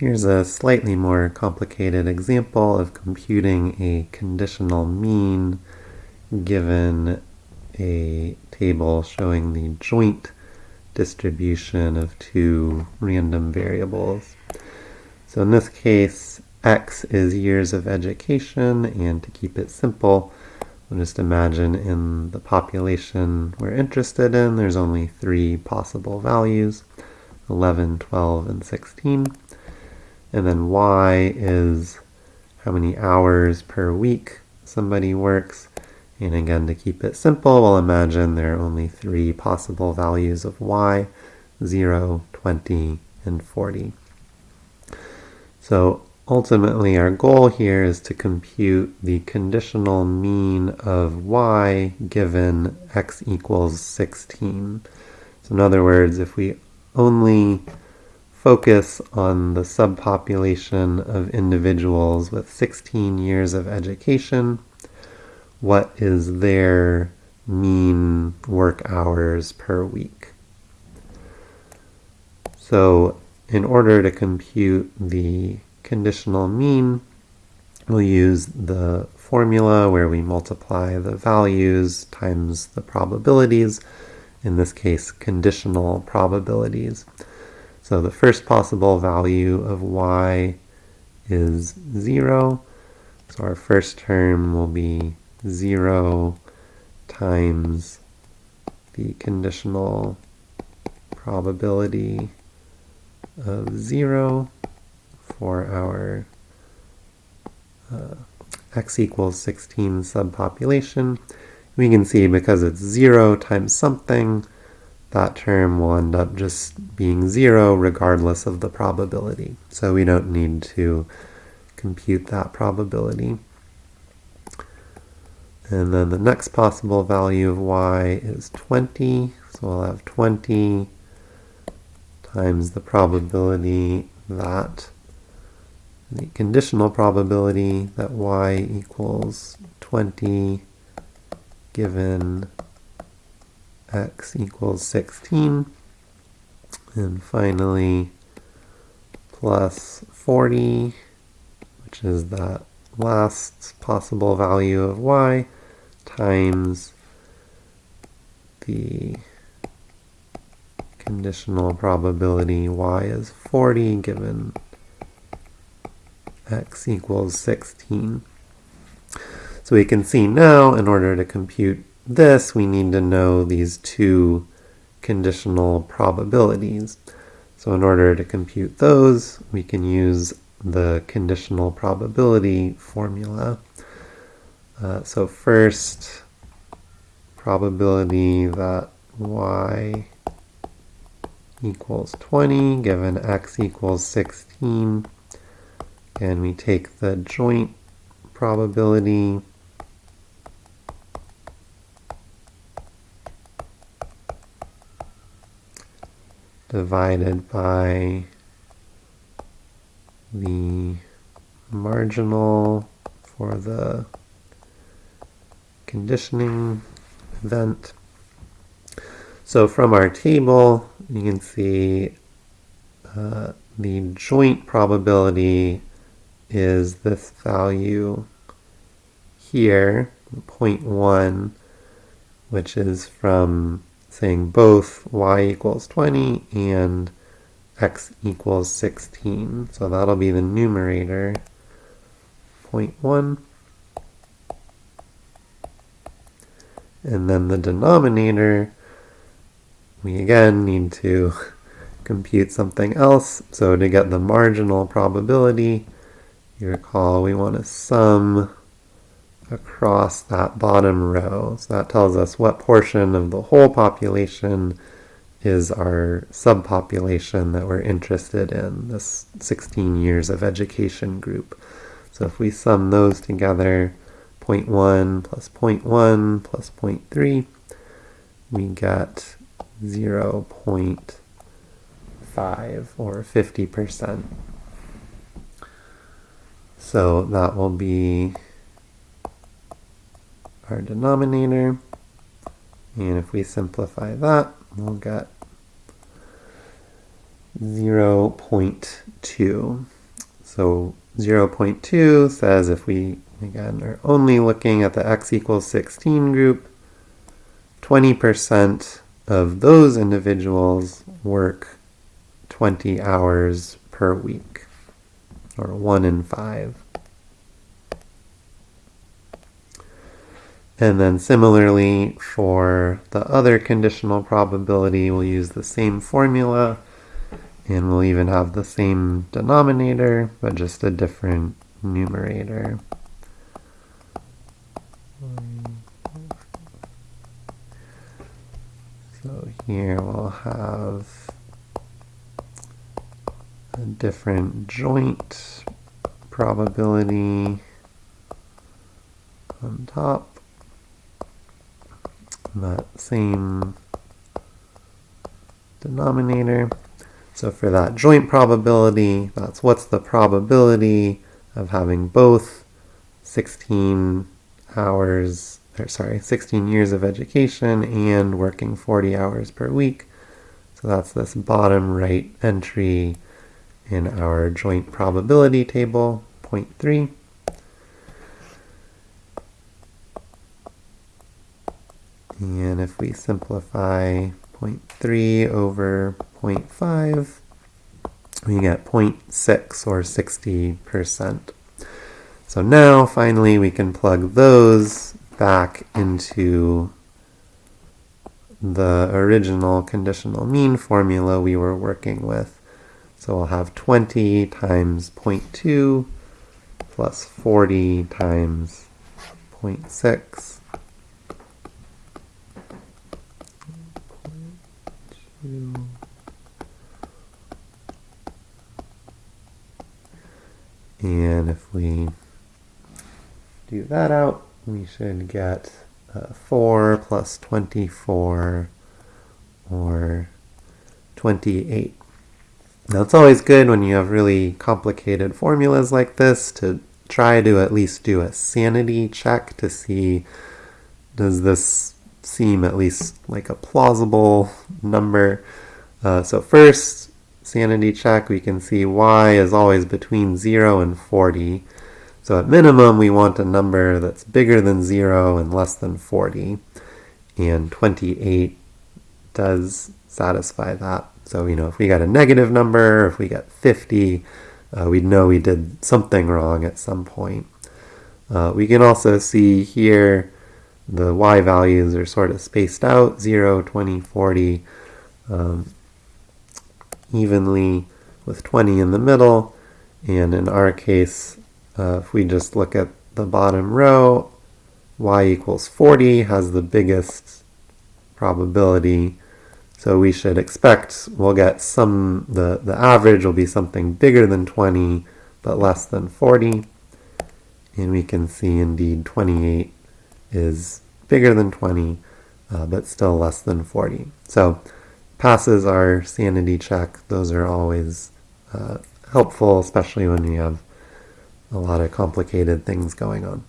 Here's a slightly more complicated example of computing a conditional mean given a table showing the joint distribution of two random variables. So in this case, x is years of education, and to keep it simple, we'll just imagine in the population we're interested in, there's only three possible values, 11, 12, and 16. And then y is how many hours per week somebody works. And again, to keep it simple, we'll imagine there are only three possible values of y, 0, 20, and 40. So ultimately our goal here is to compute the conditional mean of y given x equals 16. So in other words, if we only focus on the subpopulation of individuals with 16 years of education. What is their mean work hours per week? So in order to compute the conditional mean, we'll use the formula where we multiply the values times the probabilities, in this case conditional probabilities. So the first possible value of y is 0. So our first term will be 0 times the conditional probability of 0 for our uh, x equals 16 subpopulation. We can see because it's 0 times something, that term will end up just being zero regardless of the probability. So we don't need to compute that probability. And then the next possible value of y is 20. So we'll have 20 times the probability that the conditional probability that y equals 20 given x equals 16. And finally, plus 40, which is that last possible value of y, times the conditional probability y is 40 given x equals 16. So we can see now, in order to compute this, we need to know these two conditional probabilities. So in order to compute those, we can use the conditional probability formula. Uh, so first, probability that y equals 20 given x equals 16. And we take the joint probability divided by the marginal for the conditioning event. So from our table, you can see uh, the joint probability is this value here, 0.1, which is from saying both y equals 20 and x equals 16. So that'll be the numerator, 0.1. And then the denominator, we again need to compute something else. So to get the marginal probability, you recall we want to sum across that bottom row. So that tells us what portion of the whole population is our subpopulation that we're interested in, this 16 years of education group. So if we sum those together, 0.1 plus 0.1 plus 0.3, we get 0 0.5 or 50%. So that will be our denominator. And if we simplify that, we'll get 0.2. So 0.2 says if we, again, are only looking at the x equals 16 group, 20% of those individuals work 20 hours per week, or 1 in 5. And then similarly for the other conditional probability, we'll use the same formula and we'll even have the same denominator, but just a different numerator. So here we'll have a different joint probability on top that same denominator. So for that joint probability, that's what's the probability of having both 16 hours, or sorry, 16 years of education and working 40 hours per week. So that's this bottom right entry in our joint probability table, 0.3. And if we simplify 0.3 over 0.5, we get 0.6 or 60%. So now finally we can plug those back into the original conditional mean formula we were working with. So we'll have 20 times 0.2 plus 40 times 0.6 And if we do that out, we should get uh, 4 plus 24 or 28. Now it's always good when you have really complicated formulas like this to try to at least do a sanity check to see does this seem at least like a plausible number. Uh, so first, sanity check, we can see y is always between 0 and 40. So at minimum, we want a number that's bigger than 0 and less than 40. And 28 does satisfy that. So, you know, if we got a negative number, if we got 50, uh, we'd know we did something wrong at some point. Uh, we can also see here the y values are sort of spaced out, 0, 20, 40, um, evenly with 20 in the middle. And in our case, uh, if we just look at the bottom row, y equals 40 has the biggest probability. So we should expect we'll get some, the, the average will be something bigger than 20, but less than 40. And we can see indeed 28 is bigger than 20, uh, but still less than 40. So passes our sanity check. Those are always uh, helpful, especially when you have a lot of complicated things going on.